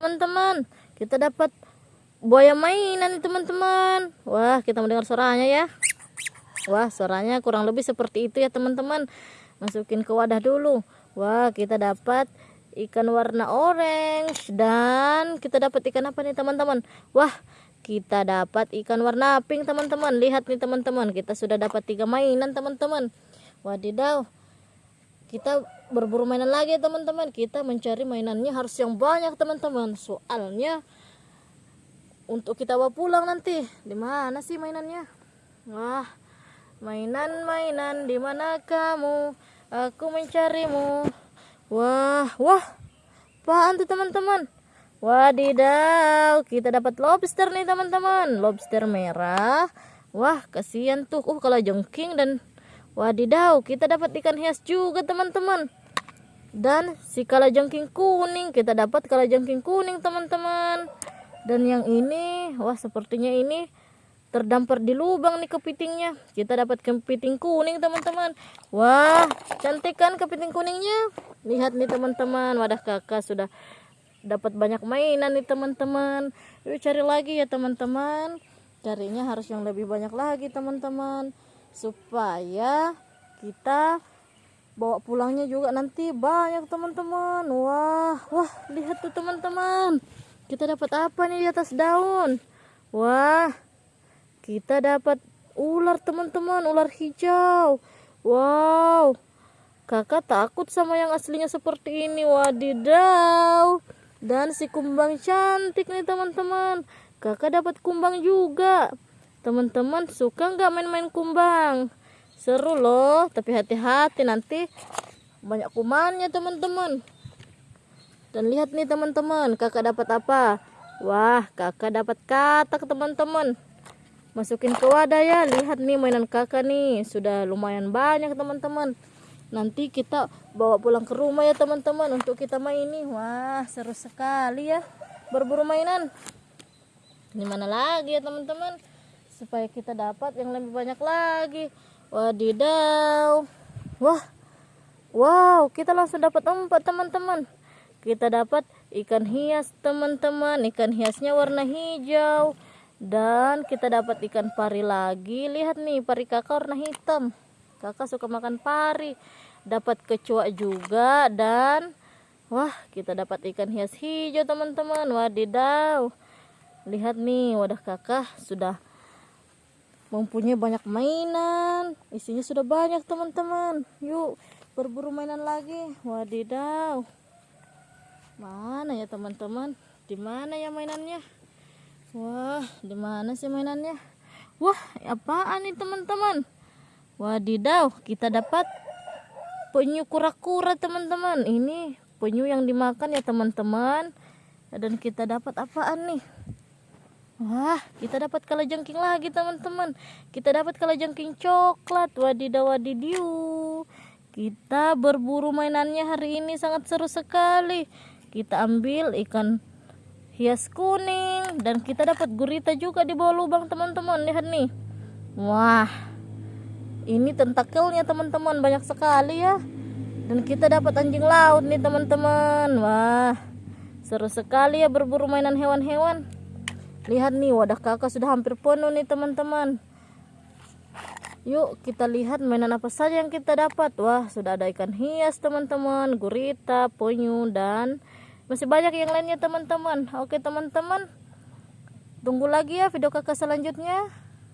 teman-teman. Kita dapat buaya mainan nih teman-teman. Wah kita mendengar suaranya ya. Wah suaranya kurang lebih seperti itu ya teman-teman. Masukin ke wadah dulu. Wah kita dapat ikan warna orange dan kita dapat ikan apa nih teman-teman? Wah kita dapat ikan warna pink teman-teman. Lihat nih teman-teman. Kita sudah dapat tiga mainan teman-teman. Wadidaw kita berburu mainan lagi teman-teman. Kita mencari mainannya harus yang banyak teman-teman. Soalnya untuk kita bawa pulang nanti. Di mana sih mainannya? Wah mainan mainan di mana kamu? Aku mencarimu. Wah wah. Apaan tuh teman-teman? Wadidaw kita dapat lobster nih teman-teman. Lobster merah. Wah kasihan tuh. Uh kalau jengking dan Wadidaw, kita dapat ikan hias juga teman-teman. Dan si kalajengking kuning, kita dapat kalajengking kuning teman-teman. Dan yang ini, wah sepertinya ini terdampar di lubang nih kepitingnya. Kita dapat kepiting kuning teman-teman. Wah, cantik kan kepiting kuningnya? Lihat nih teman-teman, wadah kakak sudah dapat banyak mainan nih teman-teman. Yuk cari lagi ya teman-teman. Carinya harus yang lebih banyak lagi teman-teman supaya kita bawa pulangnya juga nanti. Banyak teman-teman. Wah wah lihat tuh teman-teman. Kita dapat apa nih di atas daun? Wah kita dapat ular teman-teman. Ular hijau. Wow. Kakak takut sama yang aslinya seperti ini. Wadidaw. Dan si kumbang cantik nih teman-teman. Kakak dapat kumbang juga teman-teman suka nggak main-main kumbang? Seru loh tapi hati-hati nanti banyak kumannya teman-teman dan lihat nih teman-teman kakak dapat apa? Wah kakak dapat katak teman-teman masukin ke wadah ya lihat nih mainan kakak nih. Sudah lumayan banyak teman-teman nanti kita bawa pulang ke rumah ya teman-teman untuk kita main nih wah seru sekali ya berburu mainan. Gimana lagi ya teman-teman supaya kita dapat yang lebih banyak lagi. Wadidaw. Wah. Wow kita langsung dapat empat teman-teman. Kita dapat ikan hias teman-teman. Ikan hiasnya warna hijau. Dan kita dapat ikan pari lagi. Lihat nih pari kakak warna hitam. Kakak suka makan pari. Dapat kecoa juga dan wah kita dapat ikan hias hijau teman-teman. Wadidaw. Lihat nih wadah kakak sudah mempunyai banyak mainan. Isinya sudah banyak teman-teman. Yuk berburu mainan lagi. Wadidaw. Mana ya teman-teman? Di mana ya mainannya? Wah di mana sih mainannya? Wah apaan nih teman-teman? Wadidaw kita dapat penyu kura-kura teman-teman. Ini penyu yang dimakan ya teman-teman. Dan kita dapat apaan nih Wah, kita dapat kalajengking lagi teman-teman. Kita dapat kalajengking coklat. Wadidaw wadidiu. Kita berburu mainannya hari ini sangat seru sekali. Kita ambil ikan hias kuning dan kita dapat gurita juga di bawah lubang teman-teman. Lihat nih. Wah. Ini tentakelnya teman-teman banyak sekali ya. Dan kita dapat anjing laut nih teman-teman. Wah. Seru sekali ya berburu mainan hewan-hewan lihat nih wadah kakak sudah hampir penuh nih teman-teman. Yuk kita lihat mainan apa saja yang kita dapat. Wah sudah ada ikan hias teman-teman gurita penyu dan masih banyak yang lainnya teman-teman. Oke teman-teman tunggu lagi ya video kakak selanjutnya